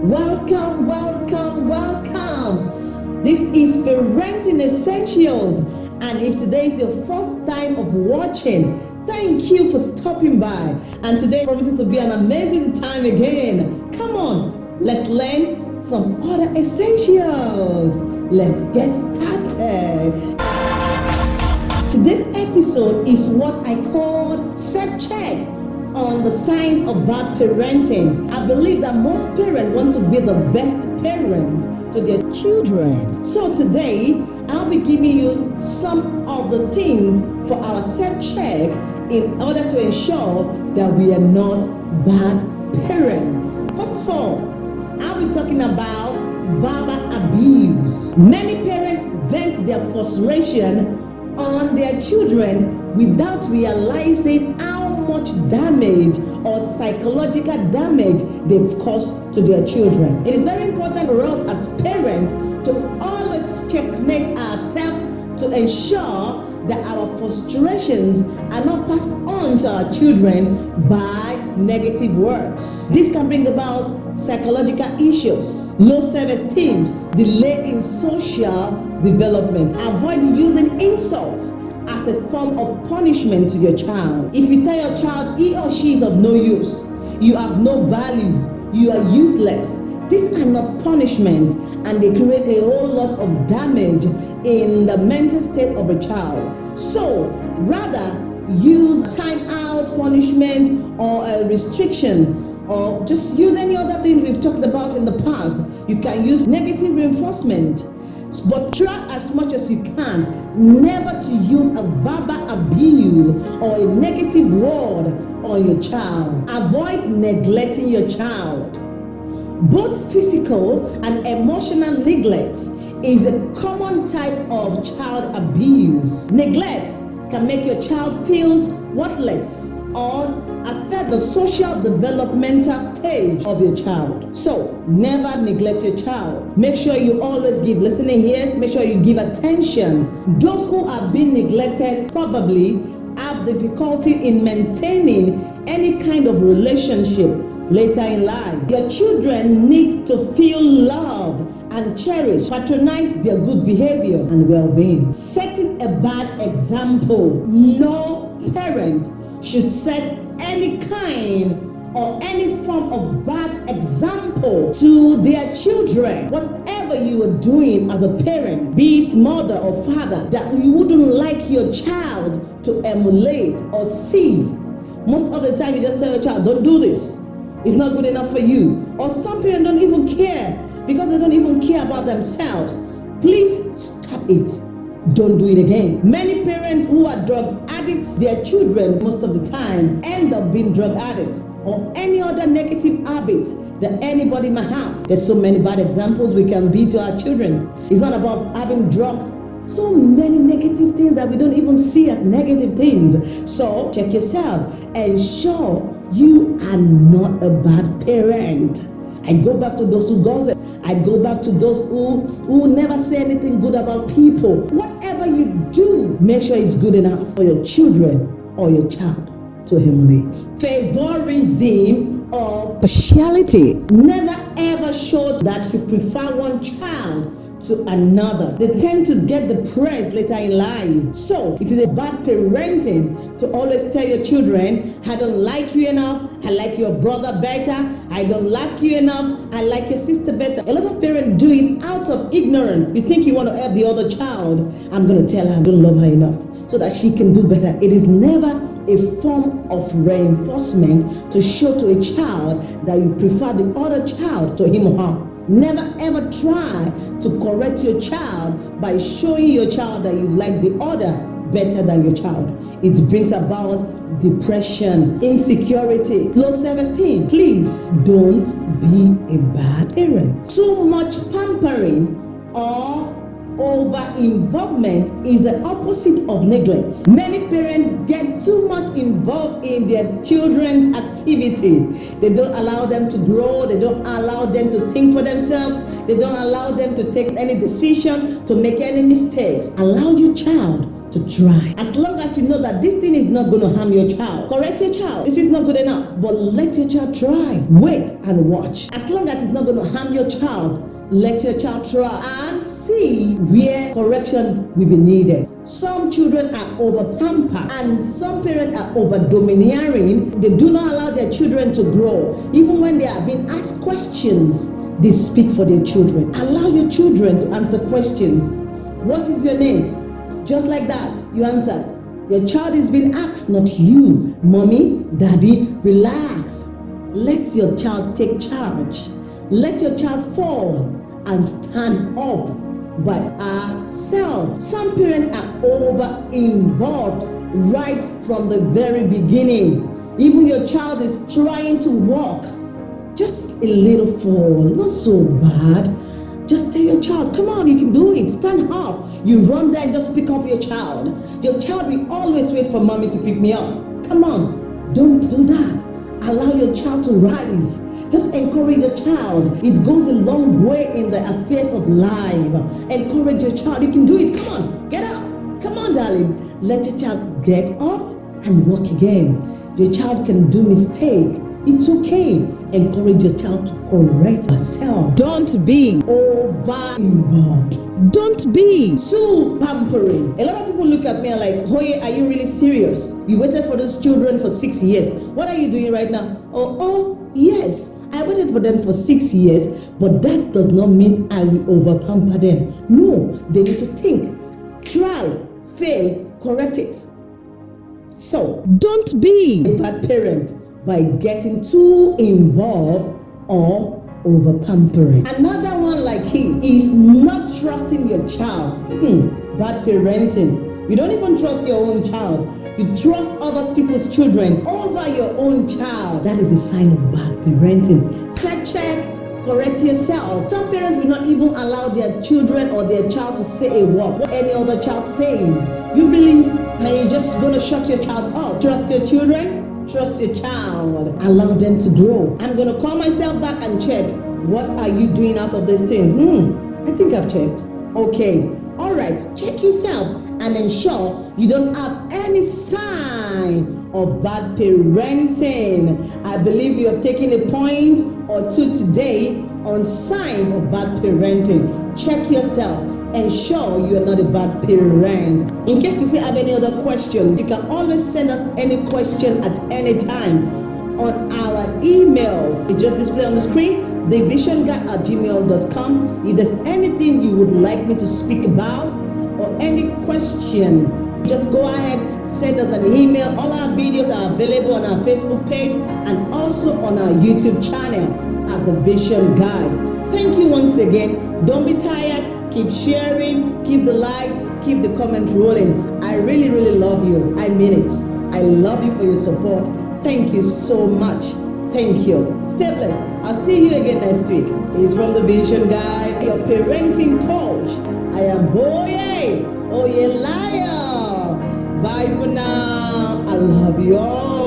Welcome, welcome, welcome. This is Parenting Essentials. And if today is your first time of watching, thank you for stopping by. And today promises to be an amazing time again. Come on, let's learn some other essentials. Let's get started. Today's episode is what I call self-check on the signs of bad parenting. I believe that most parents want to be the best parent to their children. So today, I'll be giving you some of the things for our self-check in order to ensure that we are not bad parents. First of all, I'll be talking about verbal abuse. Many parents vent their frustration on their children without realizing much damage or psychological damage they've caused to their children. It is very important for us as parents to always checkmate ourselves to ensure that our frustrations are not passed on to our children by negative words. This can bring about psychological issues, low self-esteem, delay in social development. Avoid using insults as a form of punishment to your child. If you tell your child he or she is of no use, you have no value, you are useless, these are not punishment and they create a whole lot of damage in the mental state of a child. So rather use time out punishment or a restriction or just use any other thing we've talked about in the past. You can use negative reinforcement but try as much as you can never to use a verbal abuse or a negative word on your child. Avoid neglecting your child. Both physical and emotional neglect is a common type of child abuse. Neglect can make your child feel worthless or affect the social developmental stage of your child. So never neglect your child. Make sure you always give listening ears. Make sure you give attention. Those who have been neglected probably have difficulty in maintaining any kind of relationship later in life. Your children need to feel loved and cherish, patronize their good behavior and well-being. Setting a bad example. No parent should set any kind or any form of bad example to their children. Whatever you are doing as a parent, be it mother or father, that you wouldn't like your child to emulate or see. Most of the time you just tell your child, don't do this. It's not good enough for you. Or some parents don't even care because they don't even care about themselves. Please stop it. Don't do it again. Many parents who are drug addicts, their children most of the time end up being drug addicts or any other negative habits that anybody might have. There's so many bad examples we can be to our children. It's not about having drugs. So many negative things that we don't even see as negative things. So check yourself. Ensure you are not a bad parent. I go back to those who gossip. I go back to those who, who never say anything good about people. Whatever you do, make sure it's good enough for your children or your child to emulate. Favorism or partiality. Never ever show that you prefer one child to another. They tend to get the praise later in life. So it is a bad parenting to always tell your children, I don't like you enough, I like your brother better, I don't like you enough, I like your sister better. A lot of parents do it out of ignorance. You think you want to help the other child, I'm going to tell her I don't love her enough so that she can do better. It is never a form of reinforcement to show to a child that you prefer the other child to him or her. Never ever try to correct your child by showing your child that you like the other better than your child. It brings about depression, insecurity, low self-esteem. Please don't be a bad parent. Too much pampering or over involvement is the opposite of neglect. Many parents get too much involved in their children's activity. They don't allow them to grow, they don't allow them to think for themselves, they don't allow them to take any decision, to make any mistakes. Allow your child to try. As long as you know that this thing is not going to harm your child, correct your child. This is not good enough, but let your child try. Wait and watch. As long as it's not going to harm your child, let your child try and see where correction will be needed. Some children are over pampered and some parents are over domineering. They do not allow their children to grow. Even when they are being asked questions, they speak for their children. Allow your children to answer questions. What is your name? Just like that, you answer. Your child is being asked, not you. Mommy, daddy, relax. Let your child take charge. Let your child fall and stand up by ourselves. Some parents are over involved right from the very beginning. Even your child is trying to walk. Just a little fall, not so bad just tell your child, come on, you can do it. Stand up. You run there and just pick up your child. Your child will always wait for mommy to pick me up. Come on, don't do that. Allow your child to rise. Just encourage your child. It goes a long way in the affairs of life. Encourage your child. You can do it. Come on, get up. Come on, darling. Let your child get up and walk again. Your child can do mistake it's okay. Encourage your child to correct herself. Don't be over involved. Don't be too pampering. A lot of people look at me and like, Hoye, are you really serious? You waited for those children for six years. What are you doing right now? Oh, oh, yes. I for them for six years, but that does not mean I will over pamper them. No, they need to think, try, fail, correct it. So, don't be a bad parent by getting too involved or over pampering. Another one like he is not trusting your child. Hmm, bad parenting. You don't even trust your own child. You trust other people's children over your own child. That is a sign of bad parenting. Set check, correct yourself. Some parents will not even allow their children or their child to say a word. What any other child says. You believe and you're just going to shut your child off. Trust your children Trust your child. Allow them to grow. I'm going to call myself back and check. What are you doing out of these things? Hmm, I think I've checked. Okay. All right. Check yourself and ensure you don't have any sign of bad parenting. I believe you have taken a point or two today on signs of bad parenting. Check yourself ensure you are not a bad parent. In case you still have any other question, you can always send us any question at any time on our email. It's just displayed on the screen, thevisionguy at gmail.com. If there's anything you would like me to speak about question, just go ahead, send us an email. All our videos are available on our Facebook page and also on our YouTube channel at The Vision Guide. Thank you once again. Don't be tired Keep sharing, keep the like, keep the comment rolling. I really, really love you. I mean it. I love you for your support. Thank you so much. Thank you. Stay blessed. I'll see you again next week. It's from the Vision Guy, your parenting coach. I am Oye, Oye Liar. Bye for now. I love you all.